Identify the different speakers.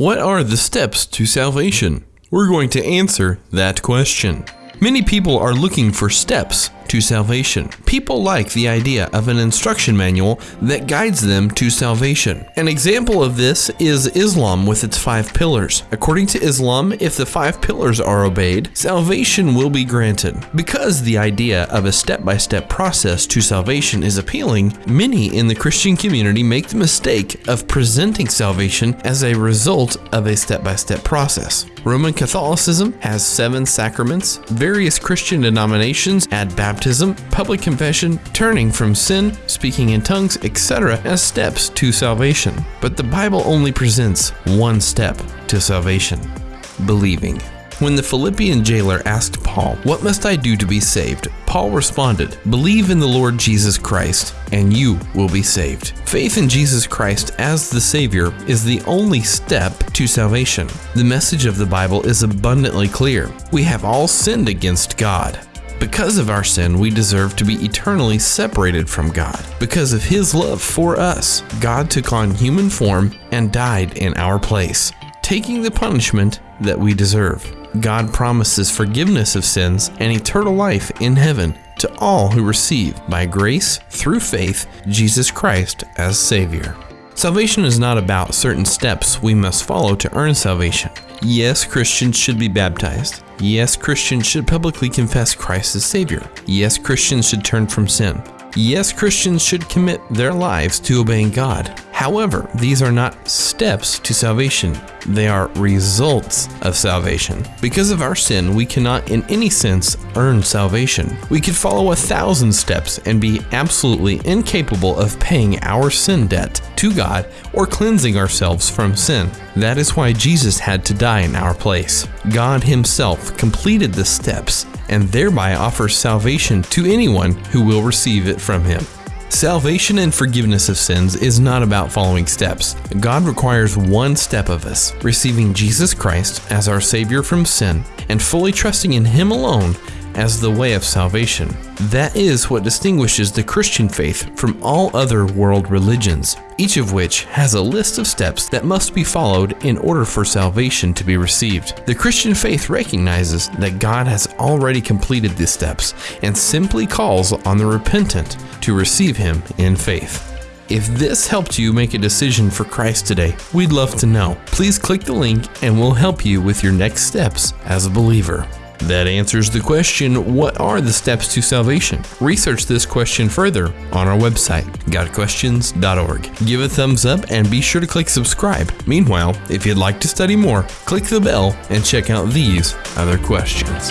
Speaker 1: What are the steps to salvation? We're going to answer that question. Many people are looking for steps to salvation. People like the idea of an instruction manual that guides them to salvation. An example of this is Islam with its five pillars. According to Islam, if the five pillars are obeyed, salvation will be granted. Because the idea of a step by step process to salvation is appealing, many in the Christian community make the mistake of presenting salvation as a result of a step by step process. Roman Catholicism has seven sacraments, various Christian denominations add baptism, public confession, turning from sin, speaking in tongues, etc., as steps to salvation. But the Bible only presents one step to salvation believing. When the Philippian jailer asked Paul, What must I do to be saved? Paul responded, Believe in the Lord Jesus Christ, and you will be saved. Faith in Jesus Christ as the Savior is the only step to salvation. The message of the Bible is abundantly clear. We have all sinned against God. Because of our sin, we deserve to be eternally separated from God. Because of His love for us, God took on human form and died in our place, taking the punishment that we deserve. God promises forgiveness of sins and eternal life in heaven to all who receive, by grace, through faith, Jesus Christ as Savior. Salvation is not about certain steps we must follow to earn salvation. Yes, Christians should be baptized. Yes, Christians should publicly confess Christ as Savior. Yes, Christians should turn from sin. Yes, Christians should commit their lives to obeying God. However, these are not steps to salvation, they are results of salvation. Because of our sin, we cannot in any sense earn salvation. We could follow a thousand steps and be absolutely incapable of paying our sin debt to God or cleansing ourselves from sin. That is why Jesus had to die in our place. God Himself completed the steps and thereby offers salvation to anyone who will receive it from Him. Salvation and forgiveness of sins is not about following steps. God requires one step of us receiving Jesus Christ as our Savior from sin and fully trusting in Him alone as the way of salvation. That is what distinguishes the Christian faith from all other world religions, each of which has a list of steps that must be followed in order for salvation to be received. The Christian faith recognizes that God has already completed these steps and simply calls on the repentant to receive Him in faith. If this helped you make a decision for Christ today, we'd love to know. Please click the link and we'll help you with your next steps as a believer. That answers the question what are the steps to salvation? Research this question further on our website, gotquestions.org. Give a thumbs up and be sure to click subscribe. Meanwhile, if you'd like to study more, click the bell and check out these other questions.